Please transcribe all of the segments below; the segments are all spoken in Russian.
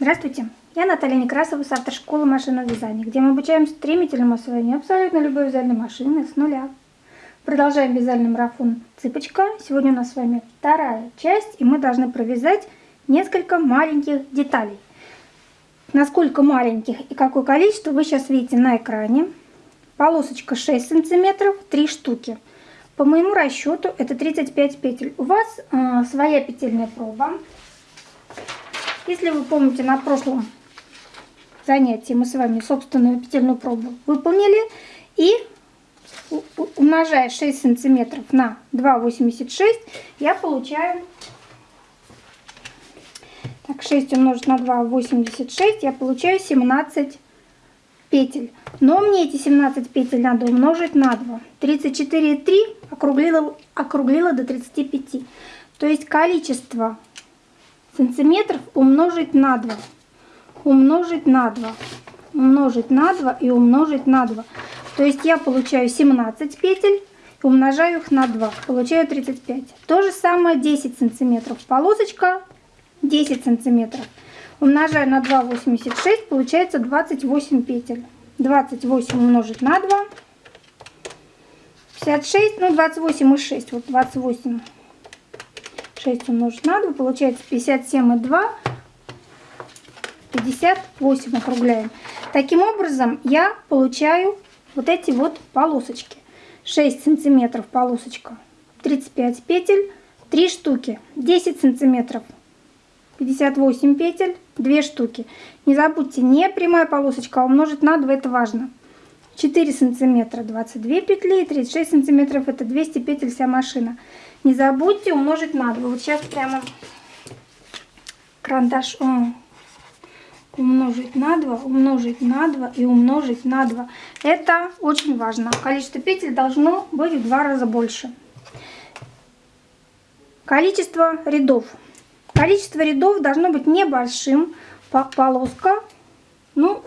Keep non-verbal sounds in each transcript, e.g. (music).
Здравствуйте, я Наталья Некрасова с автошколы машинного вязания, где мы обучаем стремительному освоению абсолютно любой вязальной машины с нуля. Продолжаем вязальный марафон «Цыпочка». Сегодня у нас с вами вторая часть, и мы должны провязать несколько маленьких деталей. Насколько маленьких и какое количество вы сейчас видите на экране. Полосочка 6 сантиметров, 3 штуки. По моему расчету это 35 петель. У вас э, своя петельная проба. Если вы помните, на прошлом занятии мы с вами собственную петельную пробу выполнили. И умножая 6 сантиметров на 2,86, я получаю... Так, 6 умножить на 2,86, я получаю 17 петель. Но мне эти 17 петель надо умножить на 2. 34,3 округлила, округлила до 35. То есть количество сантиметров умножить на 2. Умножить на 2. Умножить на 2 и умножить на 2. То есть я получаю 17 петель, умножаю их на 2. Получаю 35. То же самое 10 сантиметров. Полосочка 10 сантиметров. Умножаю на 2,86, получается 28 петель. 28 умножить на 2. 56, ну 28 и 6. Вот 28 6 умножить на 2, получается 57 и 2, 58 округляем. Таким образом я получаю вот эти вот полосочки. 6 сантиметров полосочка, 35 петель, 3 штуки, 10 сантиметров, 58 петель, 2 штуки. Не забудьте, не прямая полосочка, а умножить на 2, это важно. 4 сантиметра 22 петли, 36 сантиметров это 200 петель вся машина. Не забудьте умножить на 2. Вот сейчас прямо карандаш умножить на 2, умножить на 2 и умножить на 2. Это очень важно. Количество петель должно быть в два раза больше. Количество рядов. Количество рядов должно быть небольшим. Полоска, ну,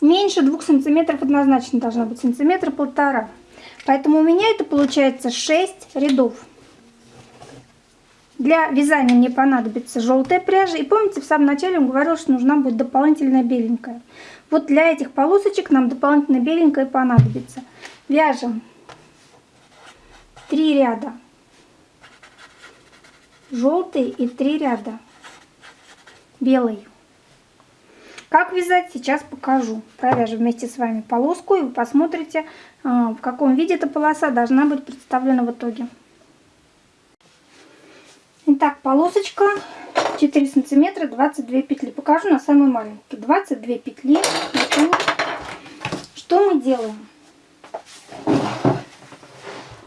меньше 2 сантиметров однозначно должно быть, сантиметра полтора. Поэтому у меня это получается 6 рядов. Для вязания мне понадобится желтая пряжа. И помните, в самом начале он говорил, что нужна будет дополнительная беленькая. Вот для этих полосочек нам дополнительно беленькая понадобится. Вяжем 3 ряда желтый и 3 ряда белый. Как вязать, сейчас покажу. Провяжем вместе с вами полоску, и вы посмотрите, а, в каком виде эта полоса должна быть представлена в итоге. Итак, полосочка 4 сантиметра 22 петли. Покажу на самой маленькой. 22 петли. Что мы делаем?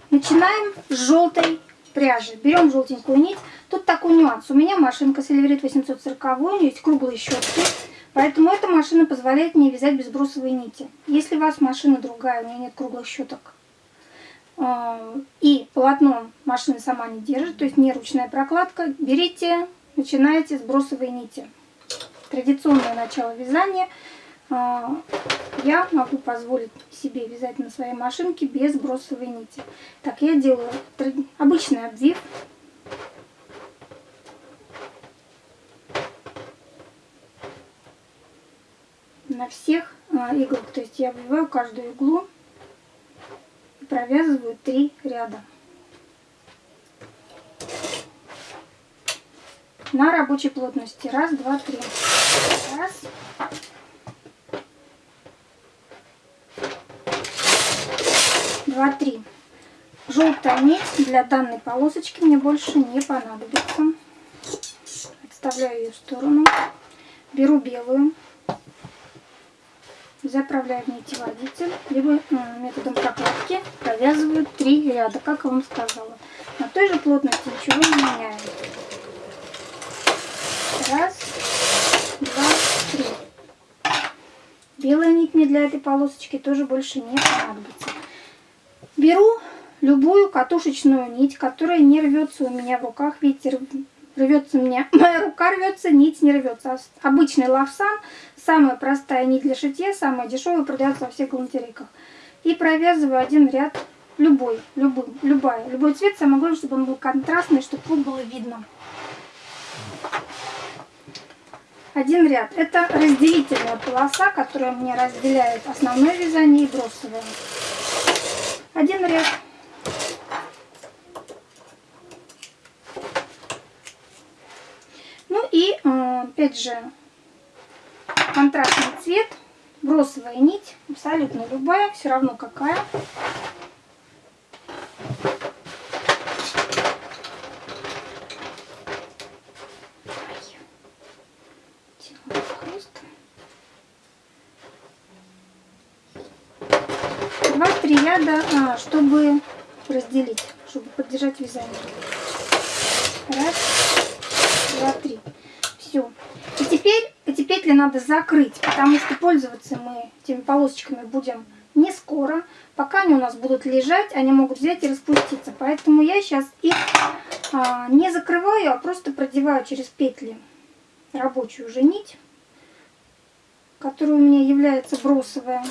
Начинаем с желтой пряжи. Берем желтенькую нить. Тут такой нюанс. У меня машинка Сильверит 840, у нее есть круглые щетки. Поэтому эта машина позволяет мне вязать без брусовой нити. Если у вас машина другая, у меня нет круглых щеток, а, и полотно машина сама не держит, то есть не ручная прокладка, берите, начинайте с брусовой нити. Традиционное начало вязания а, я могу позволить себе вязать на своей машинке без бросовой нити. Так, я делаю обычный обвив на всех а, иглах. То есть я обвиваю каждую иглу и провязываю три ряда. На рабочей плотности. Раз, два, три. Раз. Два, три. Желтая нить для данной полосочки мне больше не понадобится. Отставляю ее в сторону. Беру белую заправляю в нитеводитель, либо методом прокладки провязываю три ряда, как я вам сказала. На той же плотности ничего не меняем. Раз, два, три. Белая нить мне для этой полосочки тоже больше не понадобится. Беру любую катушечную нить, которая не рвется у меня в руках. Видите, рвется меня, (laughs) моя рука рвется, нить не рвется. Обычный лавсан, самая простая нить для шитья, самая дешевая, продается во всех галантерейках. И провязываю один ряд, любой, любой, любая, любой цвет, самое главное, чтобы он был контрастный, чтобы тут было видно. один ряд. Это разделительная полоса, которая мне разделяет основное вязание и бросовое. Один ряд. Ну и э, опять же контрастный цвет, бросовая нить, абсолютно любая, все равно какая. Два-три ряда, а, чтобы разделить, чтобы поддержать вязание. Раз, два, три. Эти петли надо закрыть, потому что пользоваться мы этими полосочками будем не скоро. Пока они у нас будут лежать, они могут взять и распуститься. Поэтому я сейчас их а, не закрываю, а просто продеваю через петли рабочую уже нить, которая у меня является бросовая.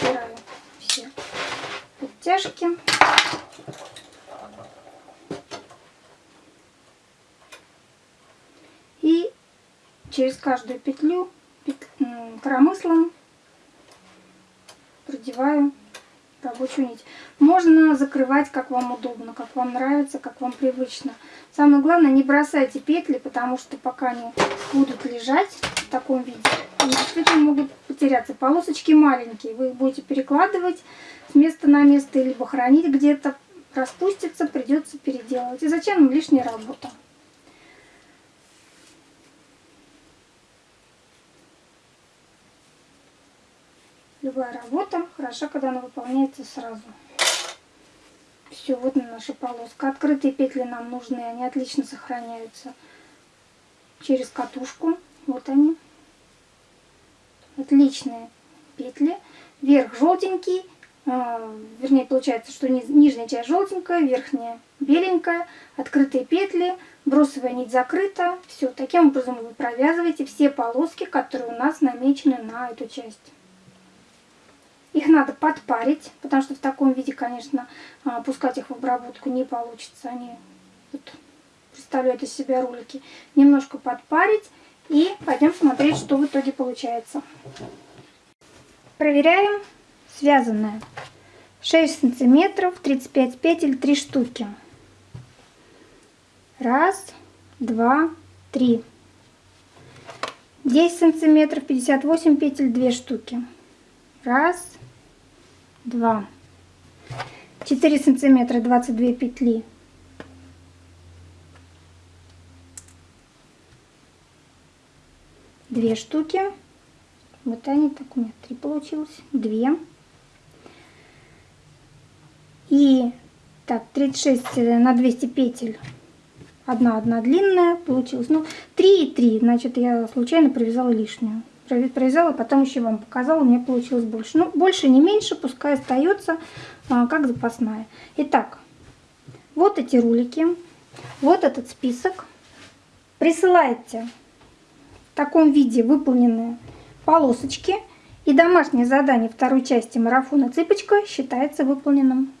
Убираю все подтяжки. И через каждую петлю коромыслом продеваю рабочую нить. Можно закрывать, как вам удобно, как вам нравится, как вам привычно. Самое главное, не бросайте петли, потому что пока они будут лежать в таком виде, они действительно могут потеряться. Полосочки маленькие, вы их будете перекладывать с места на место, либо хранить где-то, распустится, придется переделывать. И зачем нам лишняя работа? Любая работа хороша, когда она выполняется сразу. Все, вот наша полоска. Открытые петли нам нужны, они отлично сохраняются через катушку. Вот они. Отличные петли. Верх желтенький, э, вернее получается, что нижняя часть желтенькая, верхняя беленькая, открытые петли, бросовая нить закрыта. Все, таким образом вы провязываете все полоски, которые у нас намечены на эту часть. Их надо подпарить, потому что в таком виде, конечно, а, пускать их в обработку не получится. Они вот, представляют из себя ролики. Немножко подпарить и пойдем смотреть, что в итоге получается. Проверяем связанное. 6 сантиметров, 35 петель, 3 штуки. Раз, два, три. 10 сантиметров, 58 петель, 2 штуки. Раз, два, четыре сантиметра, двадцать две петли. Две штуки. Вот они, так у меня три получилось. Две. И так, 36 на 200 петель. Одна, одна длинная получилась. Ну, 3 и 3. Значит, я случайно провязала лишнюю провязала, потом еще вам показала, у меня получилось больше. Ну, больше не меньше, пускай остается а, как запасная. Итак, вот эти рулики, вот этот список. Присылайте в таком виде выполненные полосочки. И домашнее задание второй части марафона «Цыпочка» считается выполненным.